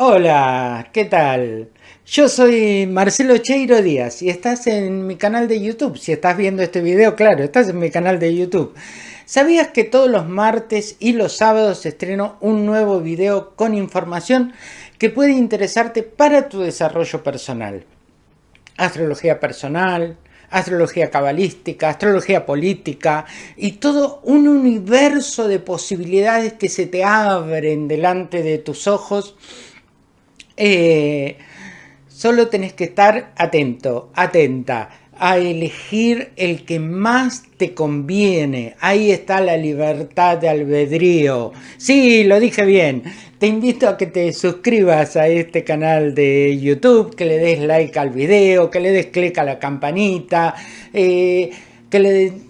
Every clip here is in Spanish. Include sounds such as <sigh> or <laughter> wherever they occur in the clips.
Hola, ¿qué tal? Yo soy Marcelo Cheiro Díaz y estás en mi canal de YouTube. Si estás viendo este video, claro, estás en mi canal de YouTube. ¿Sabías que todos los martes y los sábados estreno un nuevo video con información que puede interesarte para tu desarrollo personal? Astrología personal, astrología cabalística, astrología política y todo un universo de posibilidades que se te abren delante de tus ojos eh, solo tenés que estar atento, atenta a elegir el que más te conviene. Ahí está la libertad de albedrío. Sí, lo dije bien. Te invito a que te suscribas a este canal de YouTube, que le des like al video, que le des clic a la campanita, eh, que le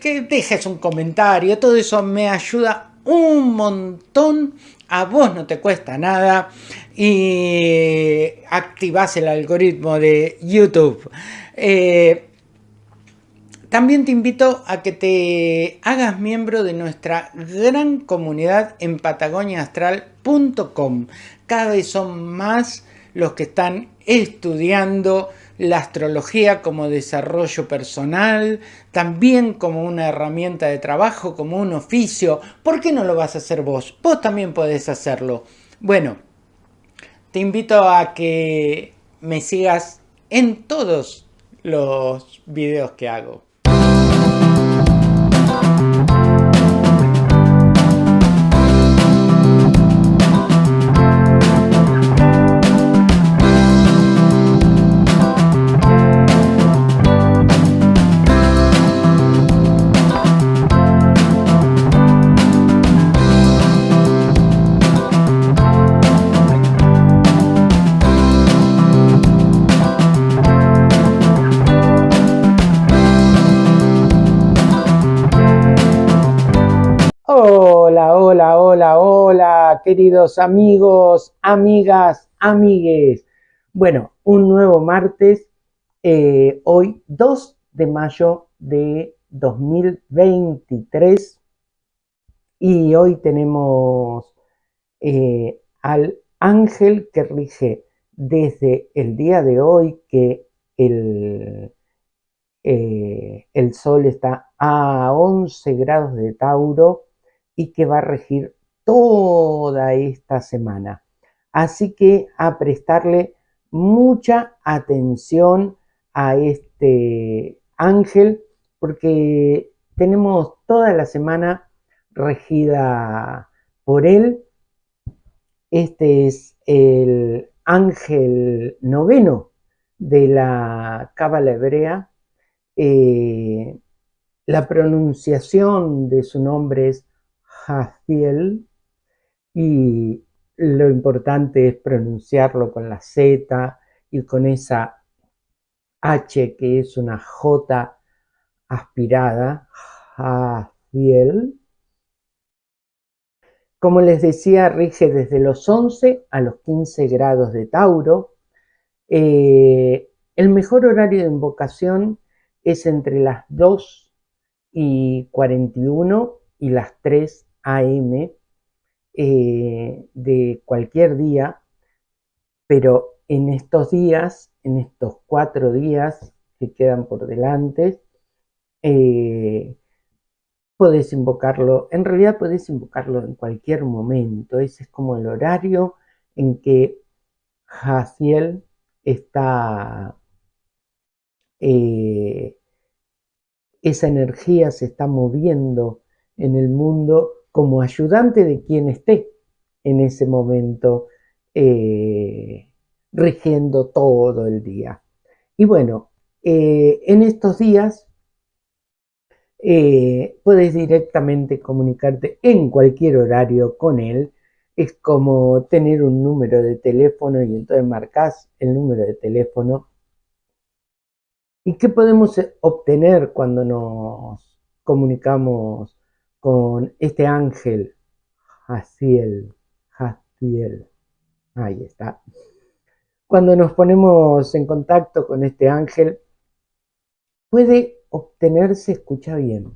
que dejes un comentario. Todo eso me ayuda un montón a vos no te cuesta nada y activas el algoritmo de YouTube. Eh, también te invito a que te hagas miembro de nuestra gran comunidad en patagoniaastral.com. Cada vez son más los que están estudiando la astrología como desarrollo personal, también como una herramienta de trabajo, como un oficio. ¿Por qué no lo vas a hacer vos? Vos también podés hacerlo. Bueno, te invito a que me sigas en todos los videos que hago. Queridos amigos, amigas, amigues. Bueno, un nuevo martes, eh, hoy 2 de mayo de 2023 y hoy tenemos eh, al ángel que rige desde el día de hoy que el, eh, el sol está a 11 grados de Tauro y que va a regir toda esta semana. Así que a prestarle mucha atención a este ángel porque tenemos toda la semana regida por él. Este es el ángel noveno de la cábala hebrea. Eh, la pronunciación de su nombre es Jaciel y lo importante es pronunciarlo con la Z y con esa H que es una J aspirada, Jaciel. Como les decía, rige desde los 11 a los 15 grados de Tauro. Eh, el mejor horario de invocación es entre las 2 y 41 y las 3 AM eh, de cualquier día, pero en estos días, en estos cuatro días que quedan por delante, eh, podés invocarlo, en realidad podés invocarlo en cualquier momento, ese es como el horario en que Jaciel está, eh, esa energía se está moviendo en el mundo como ayudante de quien esté en ese momento eh, rigiendo todo el día. Y bueno, eh, en estos días eh, puedes directamente comunicarte en cualquier horario con él. Es como tener un número de teléfono y entonces marcas el número de teléfono. ¿Y qué podemos obtener cuando nos comunicamos con este ángel, Jaciel, Jaciel, ahí está. Cuando nos ponemos en contacto con este ángel, puede obtenerse, escucha bien,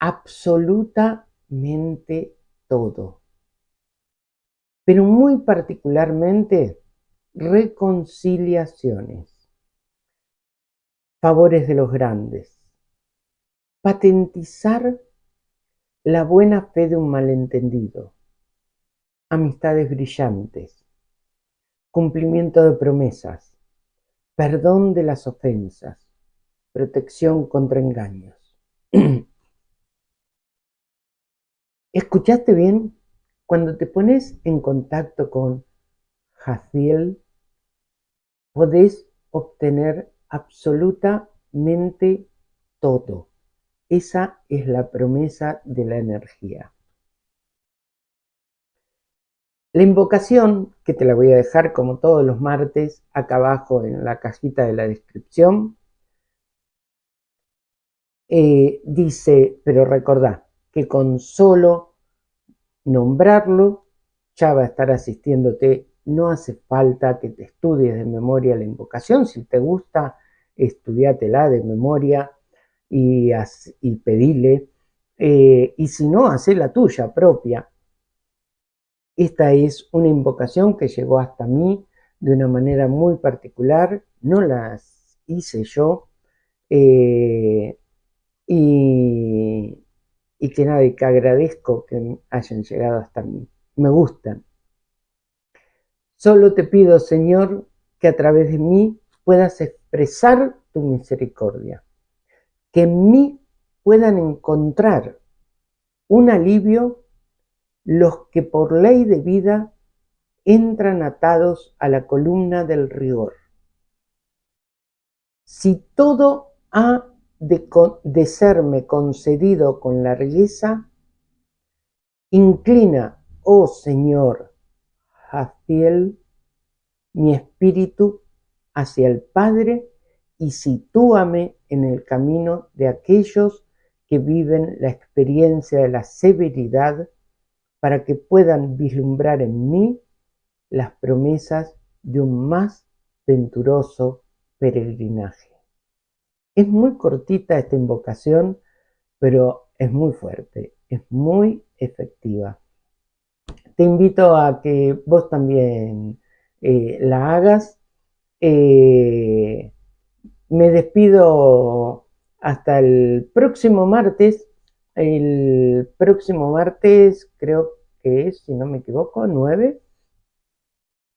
absolutamente todo. pero muy particularmente reconciliaciones, favores de los grandes, patentizar la buena fe de un malentendido, amistades brillantes, cumplimiento de promesas, perdón de las ofensas, protección contra engaños. <clears throat> ¿Escuchaste bien? Cuando te pones en contacto con Jaciel, podés obtener absolutamente todo. Esa es la promesa de la energía. La invocación, que te la voy a dejar como todos los martes acá abajo en la cajita de la descripción, eh, dice, pero recordá que con solo nombrarlo ya va a estar asistiéndote. No hace falta que te estudies de memoria la invocación. Si te gusta, estudiatela de memoria y, y pedile. Eh, y si no, hace la tuya propia. Esta es una invocación que llegó hasta mí de una manera muy particular, no las hice yo eh, y, que nada, que agradezco que hayan llegado hasta mí. Me gustan. Solo te pido, Señor, que a través de mí puedas expresar tu misericordia, que en mí puedan encontrar un alivio los que por ley de vida entran atados a la columna del rigor. Si todo ha de, serme concedido con largueza, inclina, oh Señor, Jaciel, mi espíritu hacia el Padre y sitúame en el camino de aquellos que viven la experiencia de la severidad para que puedan vislumbrar en mí las promesas de un más venturoso peregrinaje. Es muy cortita esta invocación, pero es muy fuerte, es muy efectiva. Te invito a que vos también eh, la hagas. Eh, me despido hasta el próximo martes el próximo martes, creo que es, si no me equivoco, 9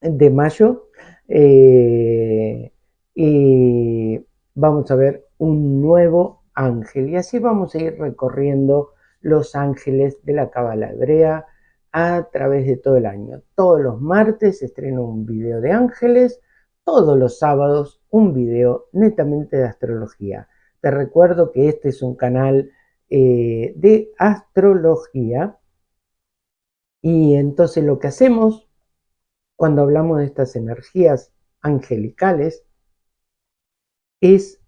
de mayo. Eh, y vamos a ver un nuevo ángel. Y así vamos a ir recorriendo los ángeles de la Cábala Hebrea a través de todo el año. Todos los martes estreno un video de ángeles, todos los sábados un video netamente de astrología. Te recuerdo que este es un canal eh, de astrología. Y entonces lo que hacemos cuando hablamos de estas energías angelicales es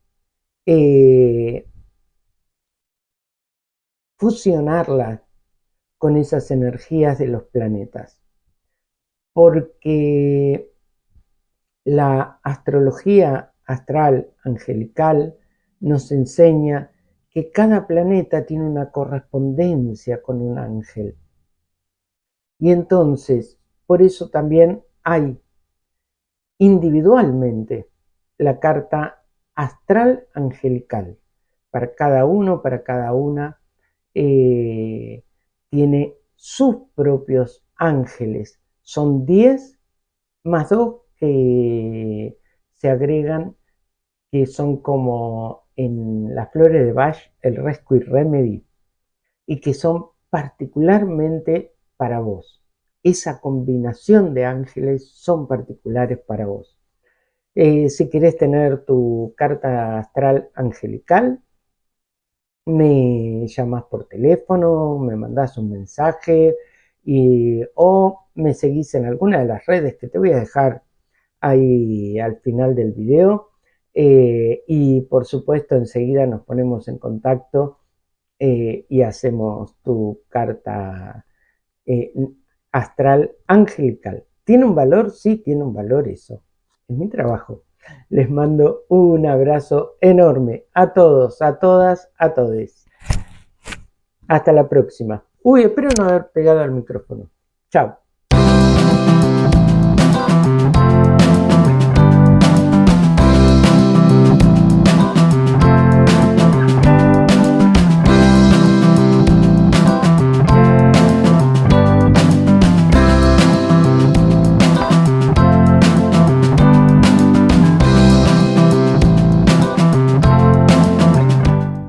eh, fusionarlas con esas energías de los planetas. Porque la astrología astral angelical nos enseña que cada planeta tiene una correspondencia con un ángel. Y entonces, por eso también hay individualmente la carta astral angelical. Para cada uno, para cada una, eh, tiene sus propios ángeles. Son 10 más 2 eh, se agregan que son como en las flores de Bach el Rescue Remedy y que son particularmente para vos. Esa combinación de ángeles son particulares para vos. Eh, si querés tener tu carta astral angelical, me llamas por teléfono, me mandás un mensaje y, o me seguís en alguna de las redes que te voy a dejar ahí al final del video eh, y por supuesto enseguida nos ponemos en contacto eh, y hacemos tu carta eh, astral angelical. ¿Tiene un valor? Sí, tiene un valor eso. Es mi trabajo. Les mando un abrazo enorme a todos, a todas, a todes. Hasta la próxima. Uy, espero no haber pegado al micrófono. Chao.